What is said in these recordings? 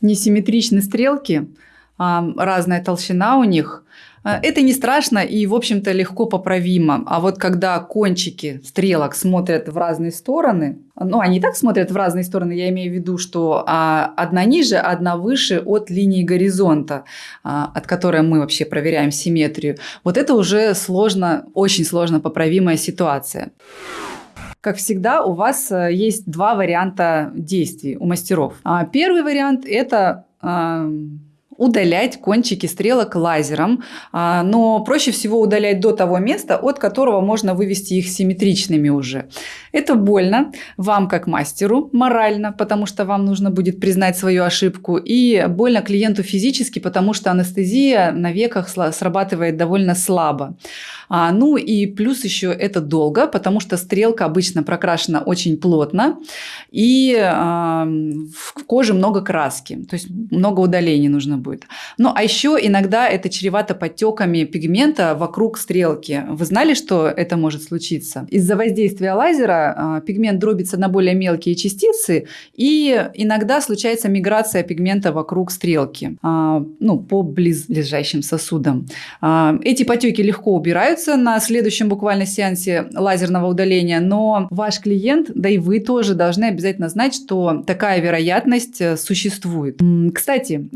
несимметричны стрелки, разная толщина у них. А, это не страшно и, в общем-то, легко поправимо. А вот когда кончики стрелок смотрят в разные стороны, ну, они так смотрят в разные стороны, я имею в виду, что а, одна ниже, одна выше от линии горизонта, а, от которой мы вообще проверяем симметрию. Вот это уже сложно, очень сложно поправимая ситуация. Как всегда, у вас э, есть два варианта действий у мастеров. А, первый вариант – это удалять кончики стрелок лазером, а, но проще всего удалять до того места, от которого можно вывести их симметричными уже. Это больно вам как мастеру морально, потому что вам нужно будет признать свою ошибку, и больно клиенту физически, потому что анестезия на веках срабатывает довольно слабо. А, ну и плюс еще это долго, потому что стрелка обычно прокрашена очень плотно, и в коже много краски, то есть много удаления нужно будет. Ну а еще иногда это чревато подтеками пигмента вокруг стрелки. Вы знали, что это может случиться? Из-за воздействия лазера а, пигмент дробится на более мелкие частицы, и иногда случается миграция пигмента вокруг стрелки, а, ну, по близлежащим сосудам. А, эти потеки легко убираются, на следующем буквально сеансе лазерного удаления, но ваш клиент, да и вы тоже должны обязательно знать, что такая вероятность э, существует. Кстати,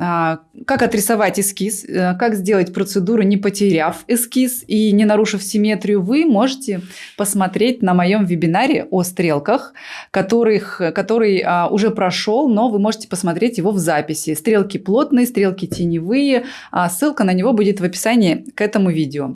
как отрисовать эскиз, э, как сделать процедуру, не потеряв эскиз и не нарушив симметрию, вы можете посмотреть на моем вебинаре о стрелках, которых, который а, уже прошел, но вы можете посмотреть его в записи. Стрелки плотные, стрелки теневые. А ссылка на него будет в описании к этому видео.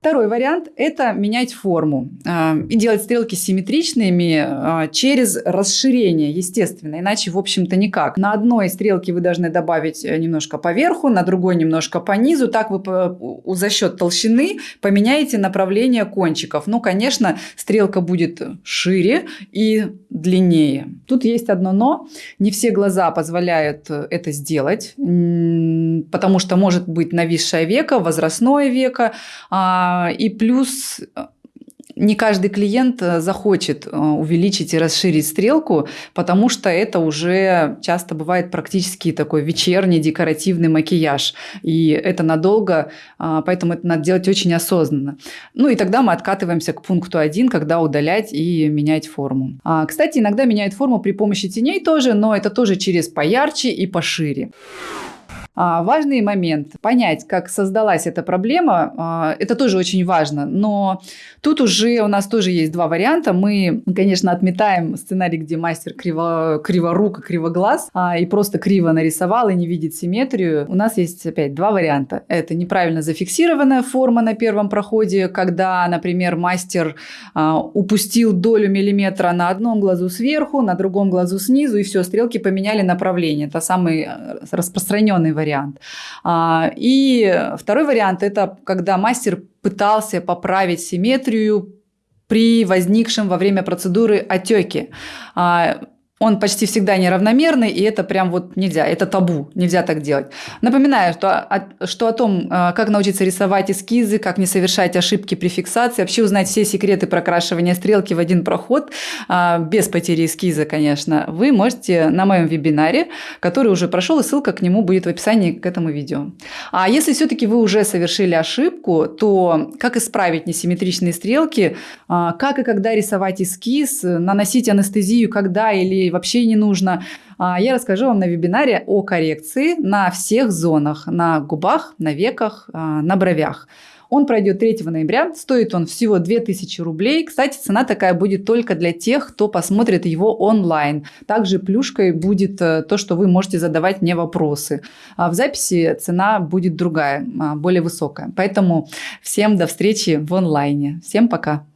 Второй вариант – это менять форму э, и делать стрелки симметричными э, через расширение, естественно, иначе, в общем-то, никак. На одной стрелке вы должны добавить э, немножко поверху, на другой немножко по низу. Так вы по, за счет толщины поменяете направление кончиков. Ну, конечно, стрелка будет шире и длиннее. Тут есть одно «но». Не все глаза позволяют это сделать, потому что может быть нависшее веко, возрастное веко, а, а, и плюс э, не каждый клиент э, захочет э, увеличить и расширить стрелку, потому что это уже часто бывает практически такой вечерний декоративный макияж. И это надолго, а, поэтому это надо делать очень осознанно. Ну и тогда мы откатываемся к пункту 1, когда удалять и менять форму. А, кстати, иногда меняют форму при помощи теней тоже, но это тоже через поярче и пошире. А, важный момент – понять, как создалась эта проблема, а, это тоже очень важно. Но тут уже у нас тоже есть два варианта. Мы, конечно, отметаем сценарий, где мастер криво, криворук, кривоглаз а, и просто криво нарисовал и не видит симметрию. У нас есть опять два варианта. Это неправильно зафиксированная форма на первом проходе, когда, например, мастер упустил долю миллиметра на одном глазу сверху, на другом глазу снизу, и все, стрелки поменяли направление. Это самый э, распространенный вариант вариант. А, и второй вариант – это когда мастер пытался поправить симметрию при возникшем во время процедуры отеке. Он почти всегда неравномерный, и это прям вот нельзя, это табу, нельзя так делать. Напоминаю, что о, что о том, э, как научиться рисовать эскизы, как не совершать ошибки при фиксации, вообще узнать все секреты прокрашивания стрелки в один проход, э, без потери эскиза, конечно, вы можете на моем вебинаре, который уже прошел, и ссылка к нему будет в описании к этому видео. А если все-таки вы уже совершили ошибку, то как исправить несимметричные стрелки, э, как и когда рисовать эскиз, наносить анестезию, когда или вообще не нужно. А, я расскажу вам на вебинаре о коррекции на всех зонах, на губах, на веках, а, на бровях. Он пройдет 3 ноября, стоит он всего 2000 рублей. Кстати, цена такая будет только для тех, кто посмотрит его онлайн. Также плюшкой будет э, то, что вы можете задавать мне вопросы. А в записи цена будет другая, более высокая. Поэтому всем до встречи в онлайне. Всем пока!